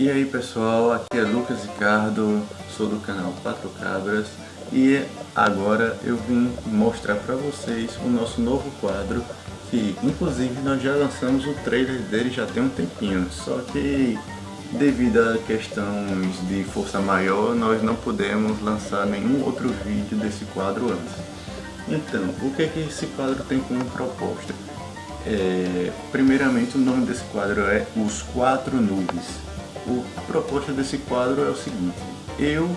E aí pessoal, aqui é Lucas Ricardo, sou do canal 4 Cabras e agora eu vim mostrar para vocês o nosso novo quadro que inclusive nós já lançamos o trailer dele já tem um tempinho, só que devido a questões de força maior nós não pudemos lançar nenhum outro vídeo desse quadro antes. Então, o que, é que esse quadro tem como proposta? É, primeiramente o nome desse quadro é Os Quatro Nubes o, a proposta desse quadro é o seguinte, eu,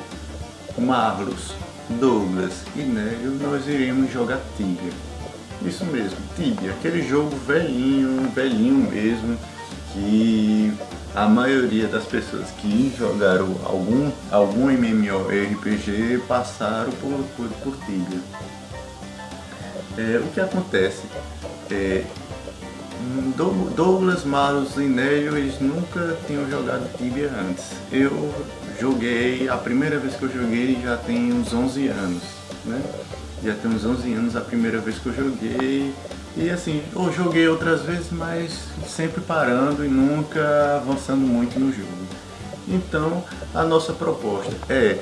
Marlos, Douglas e Nélio, nós iremos jogar Tibia. Isso mesmo, Tibia, aquele jogo velhinho, velhinho mesmo, que a maioria das pessoas que jogaram algum, algum MMORPG passaram por, por, por Tibia. É, o que acontece? É, Douglas, Marlos e Nélio, eles nunca tinham jogado Tibia antes. Eu joguei, a primeira vez que eu joguei já tem uns 11 anos, né? Já tem uns 11 anos a primeira vez que eu joguei. E assim, eu joguei outras vezes, mas sempre parando e nunca avançando muito no jogo. Então, a nossa proposta é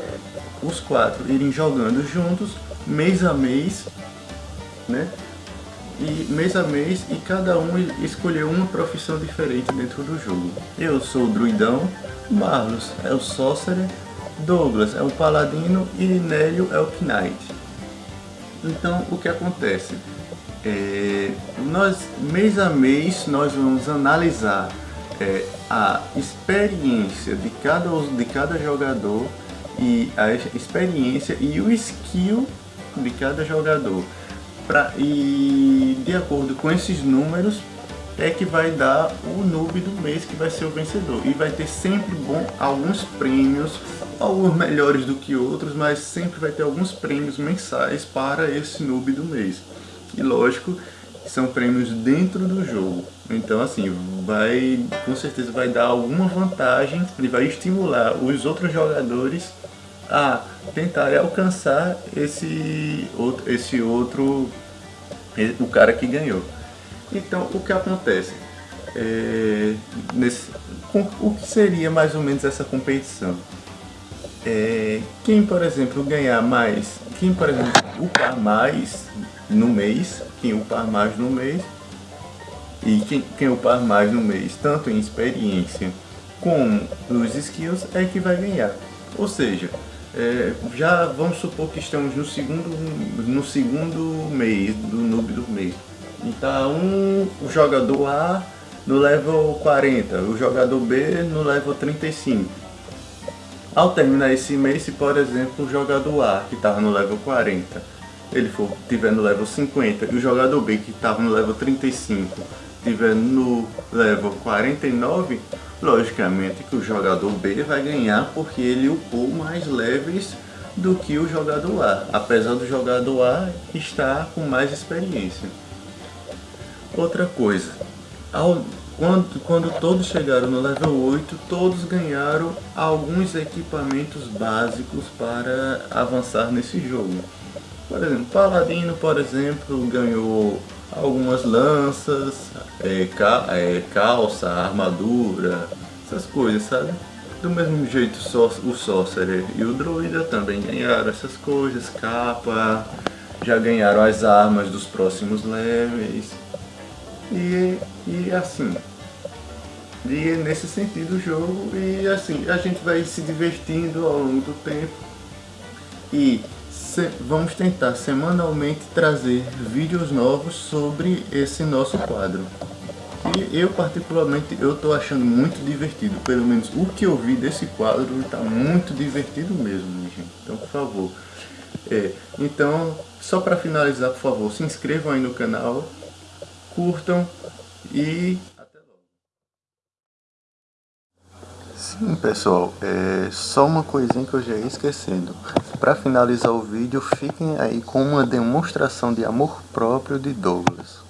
os quatro irem jogando juntos, mês a mês, né? E mês a mês e cada um escolheu uma profissão diferente dentro do jogo. Eu sou o druidão, Marlos é o sorcerer, Douglas é o paladino e Nélio é o knight. Então o que acontece? É, nós mês a mês nós vamos analisar é, a experiência de cada, de cada jogador e a experiência e o skill de cada jogador pra, e de acordo com esses números é que vai dar o noob do mês que vai ser o vencedor. E vai ter sempre bom, alguns prêmios, alguns melhores do que outros, mas sempre vai ter alguns prêmios mensais para esse noob do mês. E lógico, são prêmios dentro do jogo. Então assim, vai com certeza vai dar alguma vantagem e vai estimular os outros jogadores a tentar alcançar esse outro, esse outro, o cara que ganhou. Então, o que acontece? É, nesse, o que seria mais ou menos essa competição? É, quem, por exemplo, ganhar mais, quem, por exemplo, upar mais no mês, quem upar mais no mês, e quem, quem upar mais no mês, tanto em experiência como nos skills, é que vai ganhar. Ou seja, é, já vamos supor que estamos no segundo, no segundo mês, do noob do mês. Então um, o jogador A no level 40, o jogador B no level 35. Ao terminar esse mês, se por exemplo o jogador A que estava no level 40, ele for tiver no level 50 e o jogador B que estava no level 35 estiver no level 49, logicamente que o jogador B vai ganhar porque ele upou mais leves do que o jogador A, apesar do jogador A estar com mais experiência. Outra coisa, ao, quando, quando todos chegaram no level 8, todos ganharam alguns equipamentos básicos para avançar nesse jogo. Por exemplo, Paladino, por exemplo, ganhou algumas lanças, é, ca, é, calça, armadura, essas coisas, sabe? Do mesmo jeito o Sorcerer e o Druida também ganharam essas coisas, capa, já ganharam as armas dos próximos levels. E, e assim, e é nesse sentido o jogo, e assim, a gente vai se divertindo ao longo do tempo. E vamos tentar semanalmente trazer vídeos novos sobre esse nosso quadro. E eu particularmente eu tô achando muito divertido, pelo menos o que eu vi desse quadro está muito divertido mesmo, gente. Então por favor. É, então, só para finalizar, por favor, se inscrevam aí no canal, curtam e Sim, pessoal, é só uma coisinha que eu já ia esquecendo. Para finalizar o vídeo, fiquem aí com uma demonstração de amor próprio de Douglas.